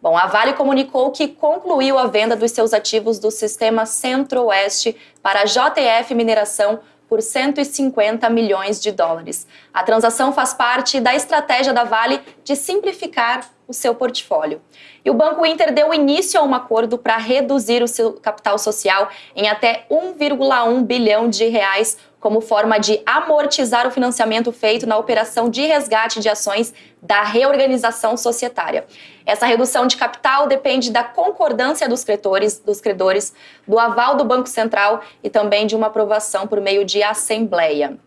Bom, a Vale comunicou que concluiu a venda dos seus ativos do sistema Centro-Oeste para a JF Mineração por 150 milhões de dólares. A transação faz parte da estratégia da Vale de simplificar o seu portfólio. E o Banco Inter deu início a um acordo para reduzir o seu capital social em até 1,1 bilhão de reais como forma de amortizar o financiamento feito na operação de resgate de ações da reorganização societária. Essa redução de capital depende da concordância dos credores, dos credores, do aval do Banco Central e também de uma aprovação por meio de assembleia.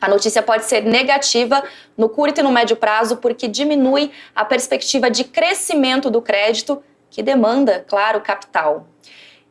A notícia pode ser negativa no curto e no médio prazo porque diminui a perspectiva de crescimento do crédito, que demanda, claro, capital.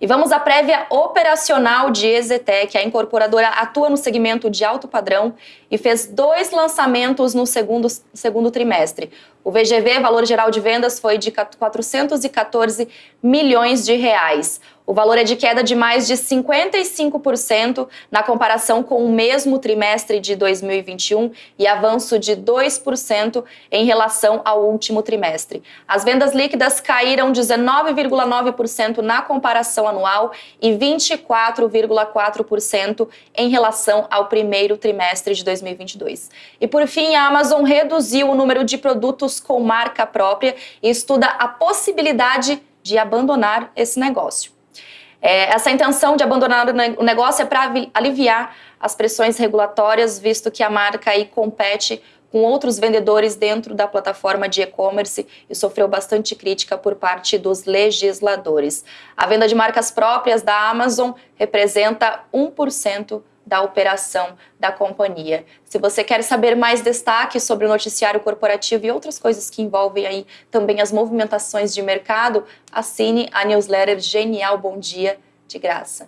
E vamos à prévia operacional de Exetec. A incorporadora atua no segmento de alto padrão e fez dois lançamentos no segundo, segundo trimestre. O VGV, valor geral de vendas, foi de 414 milhões de reais. O valor é de queda de mais de 55% na comparação com o mesmo trimestre de 2021 e avanço de 2% em relação ao último trimestre. As vendas líquidas caíram 19,9% na comparação anual e 24,4% em relação ao primeiro trimestre de 2022. E por fim, a Amazon reduziu o número de produtos com marca própria e estuda a possibilidade de abandonar esse negócio. É, essa intenção de abandonar o negócio é para aliviar as pressões regulatórias, visto que a marca aí compete com outros vendedores dentro da plataforma de e-commerce e sofreu bastante crítica por parte dos legisladores. A venda de marcas próprias da Amazon representa 1% da operação da companhia. Se você quer saber mais destaques sobre o noticiário corporativo e outras coisas que envolvem aí também as movimentações de mercado, assine a newsletter Genial Bom Dia de graça.